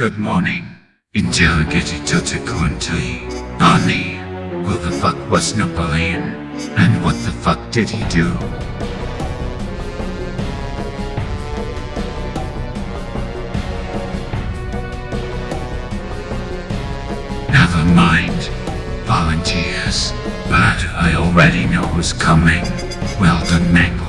Good morning. Interrogated Totakunti. Ani, who the fuck was Napoleon? And what the fuck did he do? Never mind. Volunteers. But I already know who's coming. Well done, Mangle.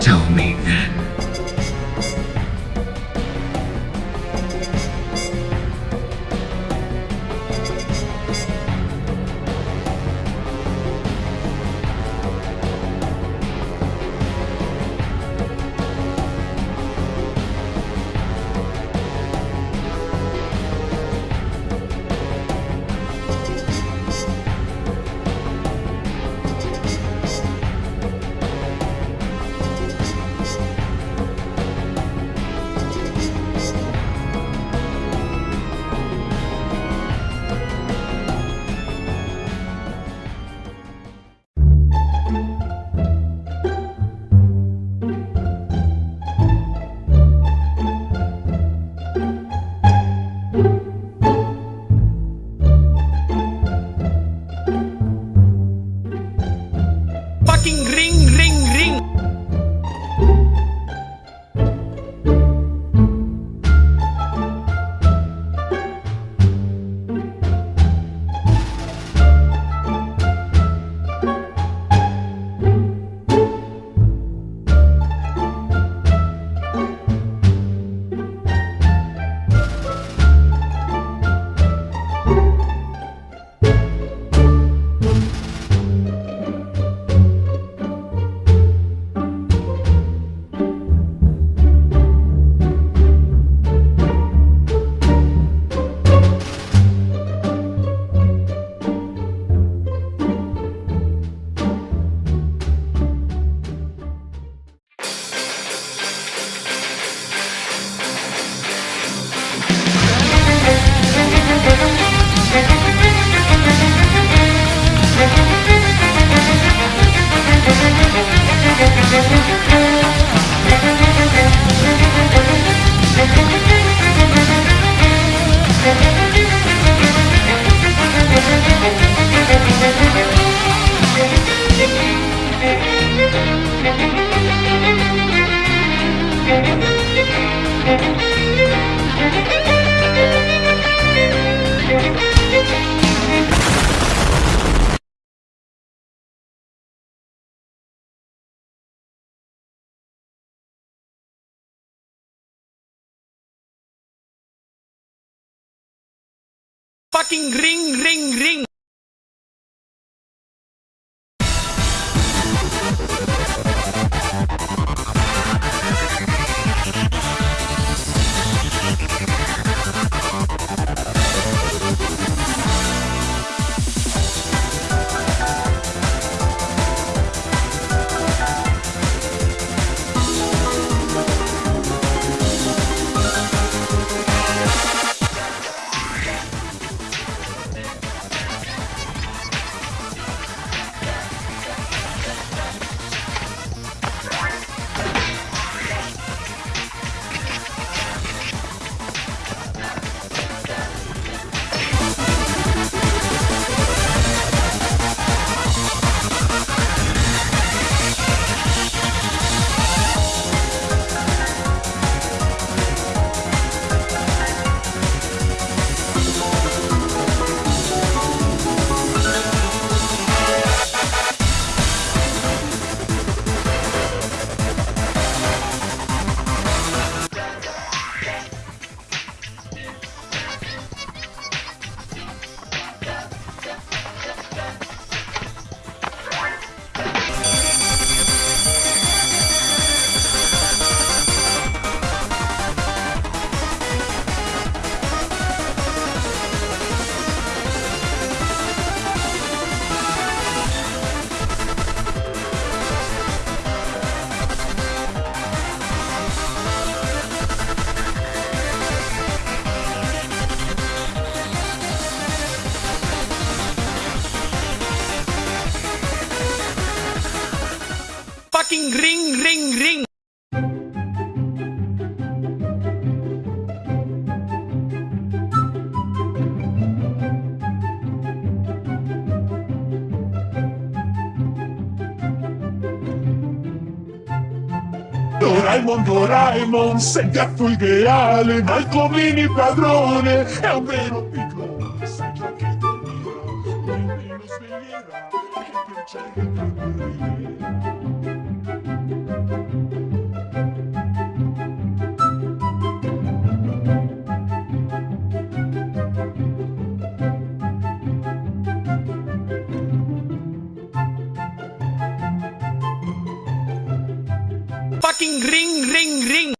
Tell me then. Fucking ring, ring, ring. Doraemon, Doraemon, sei gatto ideale, ma il tuo mini padrone è un vero Fucking ring, ring, ring.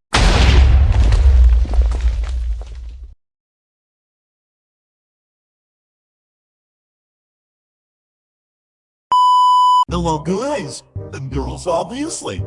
Hello guys, and girls obviously.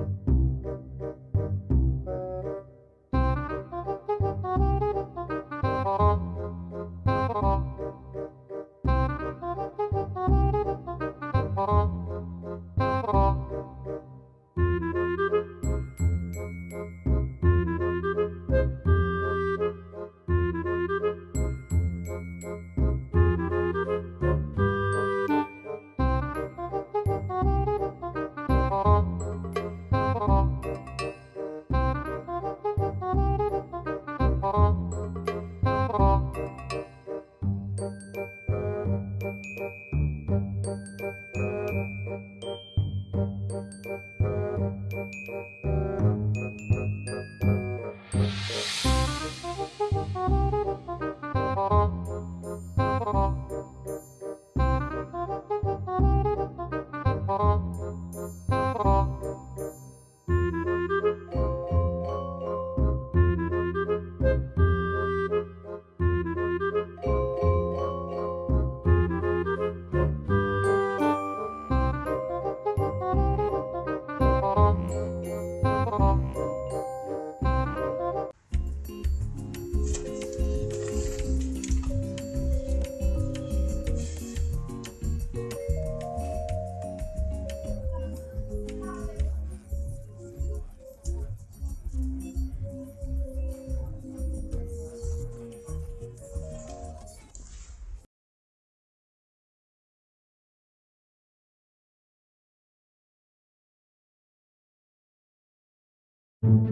Fucking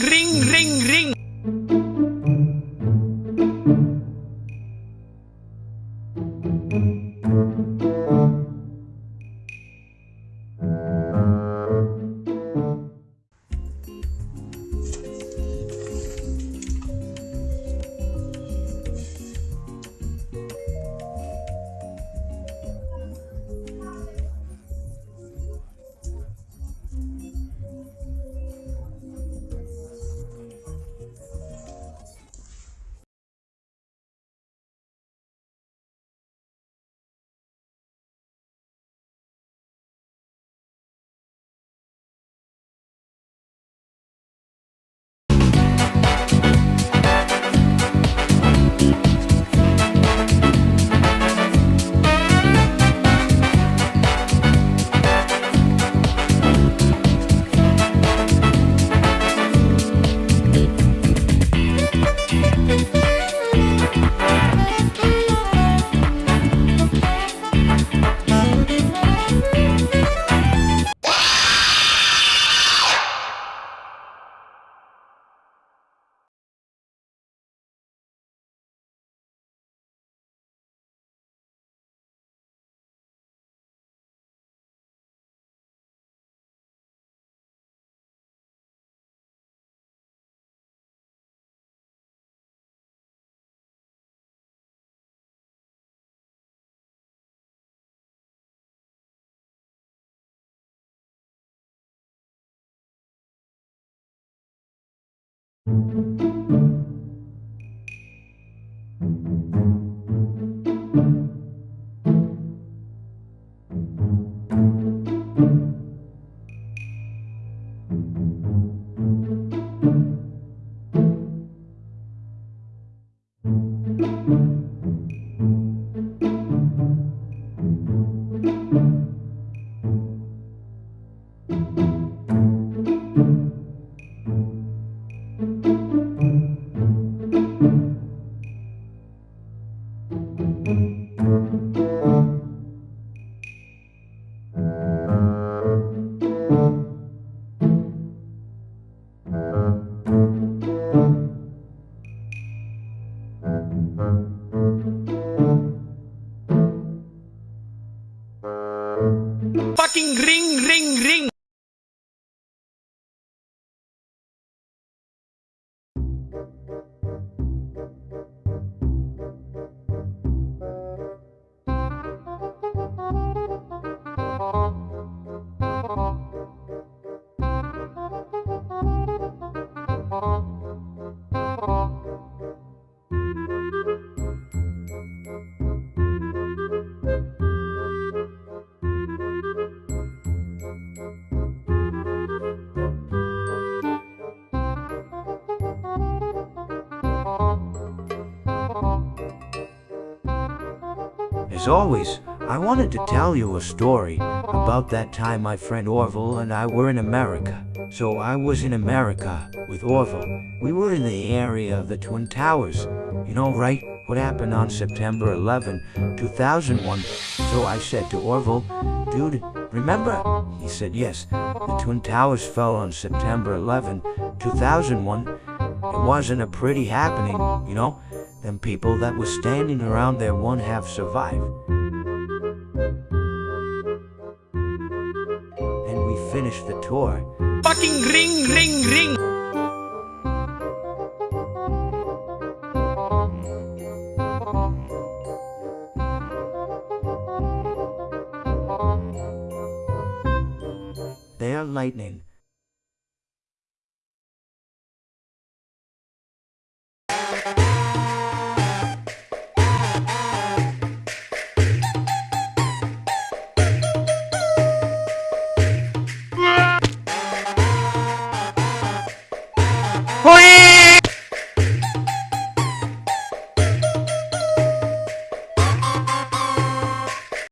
ring, ring, ring. As always, I wanted to tell you a story about that time my friend Orville and I were in America. So I was in America with Orville. We were in the area of the Twin Towers. You know, right? What happened on September 11, 2001. So I said to Orville, dude, remember? He said, yes. The Twin Towers fell on September 11, 2001. It wasn't a pretty happening, you know? Them people that was standing around there won't have survived. Then we finished the tour. Fucking ring, ring, ring.